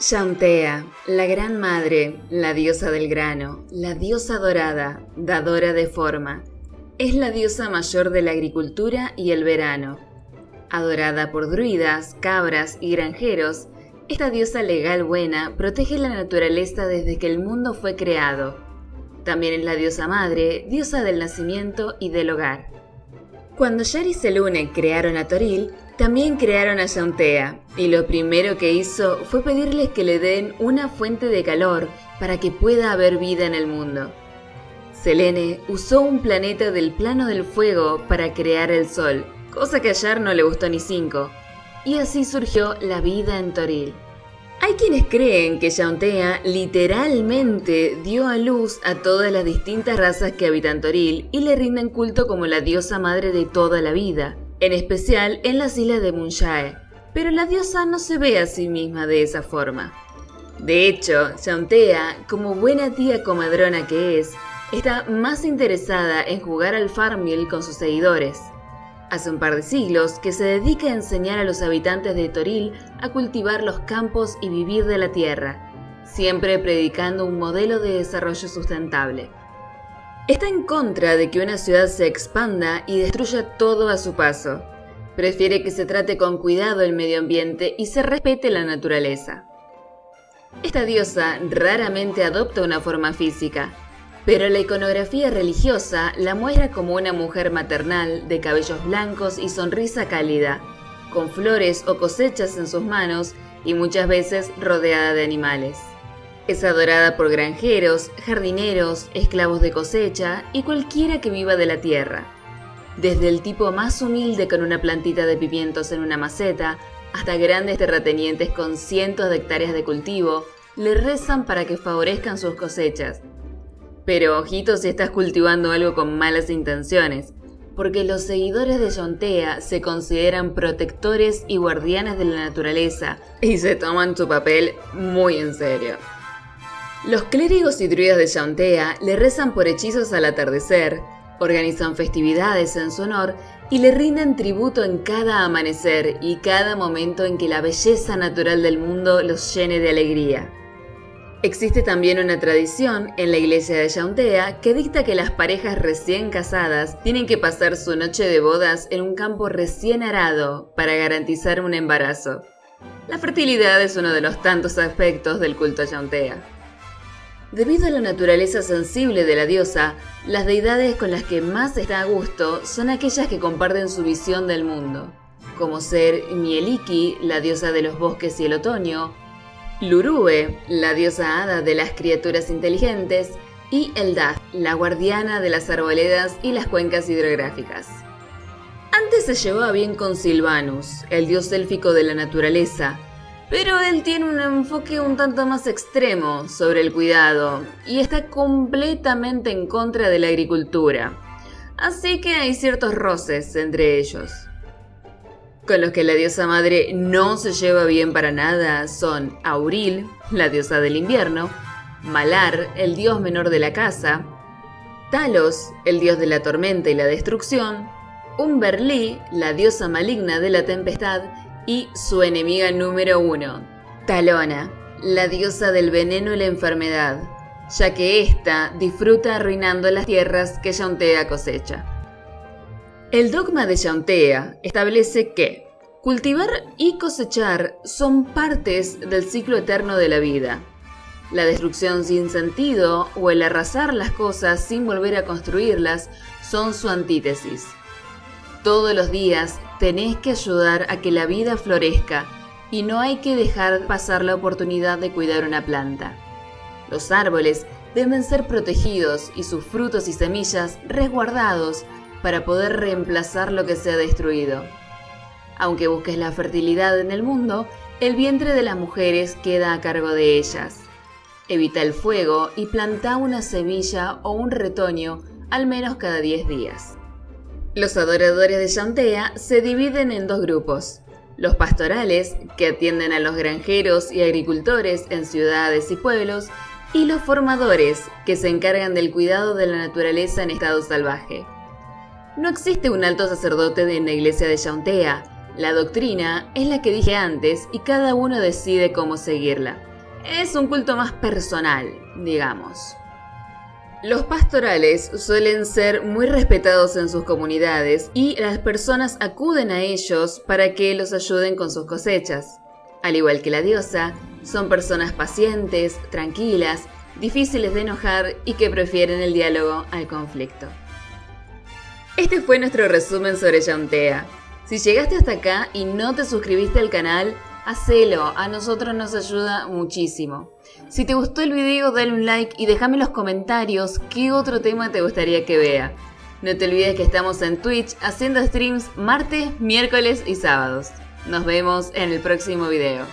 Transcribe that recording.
Yauntea, la gran madre, la diosa del grano, la diosa dorada, dadora de forma, es la diosa mayor de la agricultura y el verano. Adorada por druidas, cabras y granjeros, esta diosa legal buena protege la naturaleza desde que el mundo fue creado. También es la diosa madre, diosa del nacimiento y del hogar. Cuando Yari y Selune crearon a Toril, también crearon a Yauntea, y lo primero que hizo fue pedirles que le den una fuente de calor para que pueda haber vida en el mundo. Selene usó un planeta del plano del fuego para crear el sol, cosa que a Yar no le gustó ni cinco, y así surgió la vida en Toril. Hay quienes creen que Yauntea literalmente dio a luz a todas las distintas razas que habitan Toril y le rinden culto como la diosa madre de toda la vida, en especial en las islas de Munjae, pero la diosa no se ve a sí misma de esa forma. De hecho, Yauntea, como buena tía comadrona que es, está más interesada en jugar al farmil con sus seguidores. Hace un par de siglos que se dedica a enseñar a los habitantes de Toril a cultivar los campos y vivir de la tierra, siempre predicando un modelo de desarrollo sustentable. Está en contra de que una ciudad se expanda y destruya todo a su paso. Prefiere que se trate con cuidado el medio ambiente y se respete la naturaleza. Esta diosa raramente adopta una forma física, pero la iconografía religiosa la muestra como una mujer maternal de cabellos blancos y sonrisa cálida, con flores o cosechas en sus manos y muchas veces rodeada de animales. Es adorada por granjeros, jardineros, esclavos de cosecha y cualquiera que viva de la tierra. Desde el tipo más humilde con una plantita de pimientos en una maceta, hasta grandes terratenientes con cientos de hectáreas de cultivo, le rezan para que favorezcan sus cosechas. Pero ojito si estás cultivando algo con malas intenciones, porque los seguidores de Yontea se consideran protectores y guardianes de la naturaleza y se toman su papel muy en serio. Los clérigos y druidas de Yauntea le rezan por hechizos al atardecer, organizan festividades en su honor y le rinden tributo en cada amanecer y cada momento en que la belleza natural del mundo los llene de alegría. Existe también una tradición en la iglesia de Yauntea que dicta que las parejas recién casadas tienen que pasar su noche de bodas en un campo recién arado para garantizar un embarazo. La fertilidad es uno de los tantos aspectos del culto Yauntea. Debido a la naturaleza sensible de la diosa, las deidades con las que más está a gusto son aquellas que comparten su visión del mundo, como ser Mieliki, la diosa de los bosques y el otoño, Lurue, la diosa hada de las criaturas inteligentes, y Eldad, la guardiana de las arboledas y las cuencas hidrográficas. Antes se llevaba bien con Silvanus, el dios élfico de la naturaleza, pero él tiene un enfoque un tanto más extremo sobre el cuidado y está completamente en contra de la agricultura. Así que hay ciertos roces entre ellos. Con los que la diosa madre no se lleva bien para nada son Auril, la diosa del invierno, Malar, el dios menor de la casa, Talos, el dios de la tormenta y la destrucción, Umberli, la diosa maligna de la tempestad, y su enemiga número uno, Talona, la diosa del veneno y la enfermedad, ya que ésta disfruta arruinando las tierras que Yauntea cosecha. El dogma de Yauntea establece que cultivar y cosechar son partes del ciclo eterno de la vida. La destrucción sin sentido o el arrasar las cosas sin volver a construirlas son su antítesis. Todos los días tenés que ayudar a que la vida florezca y no hay que dejar pasar la oportunidad de cuidar una planta. Los árboles deben ser protegidos y sus frutos y semillas resguardados para poder reemplazar lo que se ha destruido. Aunque busques la fertilidad en el mundo, el vientre de las mujeres queda a cargo de ellas. Evita el fuego y planta una semilla o un retoño al menos cada 10 días. Los adoradores de Yantea se dividen en dos grupos. Los pastorales, que atienden a los granjeros y agricultores en ciudades y pueblos, y los formadores, que se encargan del cuidado de la naturaleza en estado salvaje. No existe un alto sacerdote en la iglesia de Yauntea. La doctrina es la que dije antes y cada uno decide cómo seguirla. Es un culto más personal, digamos. Los pastorales suelen ser muy respetados en sus comunidades y las personas acuden a ellos para que los ayuden con sus cosechas. Al igual que la diosa, son personas pacientes, tranquilas, difíciles de enojar y que prefieren el diálogo al conflicto. Este fue nuestro resumen sobre Yauntea. Si llegaste hasta acá y no te suscribiste al canal, hacelo, a nosotros nos ayuda muchísimo. Si te gustó el video, dale un like y déjame en los comentarios qué otro tema te gustaría que vea. No te olvides que estamos en Twitch haciendo streams martes, miércoles y sábados. Nos vemos en el próximo video.